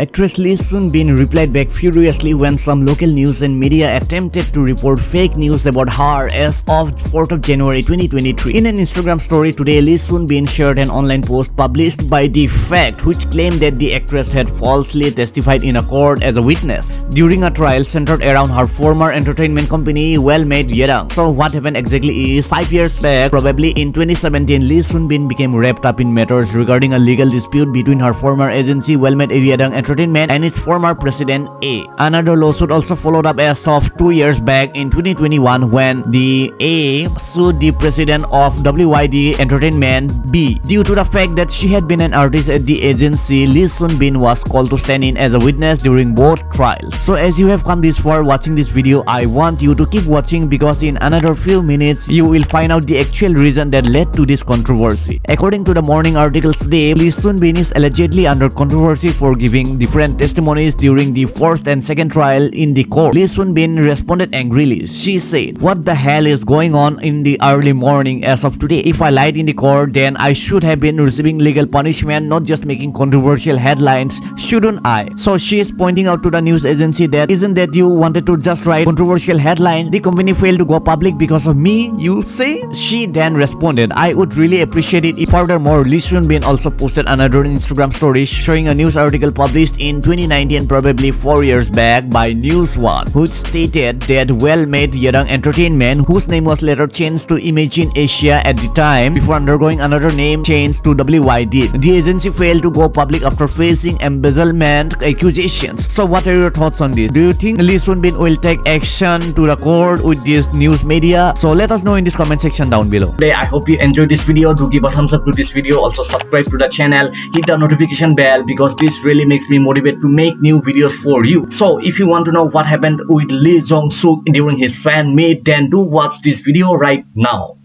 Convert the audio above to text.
Actress Lee Soon Bin replied back furiously when some local news and media attempted to report fake news about her as of 4th of January 2023. In an Instagram story today, Lee Soon Bin shared an online post published by The Fact which claimed that the actress had falsely testified in a court as a witness during a trial centered around her former entertainment company Well-Made Yedang. So what happened exactly is 5 years back, probably in 2017, Lee Soon Bin became wrapped up in matters regarding a legal dispute between her former agency Well-Made Yedang and its former president A. Another lawsuit also followed up as of 2 years back in 2021 when the A sued the president of WYD Entertainment B. Due to the fact that she had been an artist at the agency, Lee Soon Bin was called to stand in as a witness during both trials. So as you have come this far watching this video, I want you to keep watching because in another few minutes, you will find out the actual reason that led to this controversy. According to the morning articles today, Lee Soon Bin is allegedly under controversy for giving different testimonies during the first and second trial in the court. Lee Soon Bin responded angrily. She said, What the hell is going on in the early morning as of today? If I lied in the court, then I should have been receiving legal punishment, not just making controversial headlines, shouldn't I? So she is pointing out to the news agency that isn't that you wanted to just write controversial headline, the company failed to go public because of me, you say? She then responded, I would really appreciate it if furthermore Lee Soon Bin also posted another Instagram story showing a news article published in 2019 probably 4 years back by News One, which stated that well-made Yedang Entertainment, whose name was later changed to Imagine Asia at the time before undergoing another name change to WYD. The agency failed to go public after facing embezzlement accusations. So what are your thoughts on this? Do you think Lee Soon Bin will take action to the court with this news media? So let us know in this comment section down below. Today, I hope you enjoyed this video. Do give a thumbs up to this video. Also subscribe to the channel. Hit the notification bell because this really makes me motivated to make new videos for you. So if you want to know what happened with Lee Jong Suk during his fan meet, then do watch this video right now.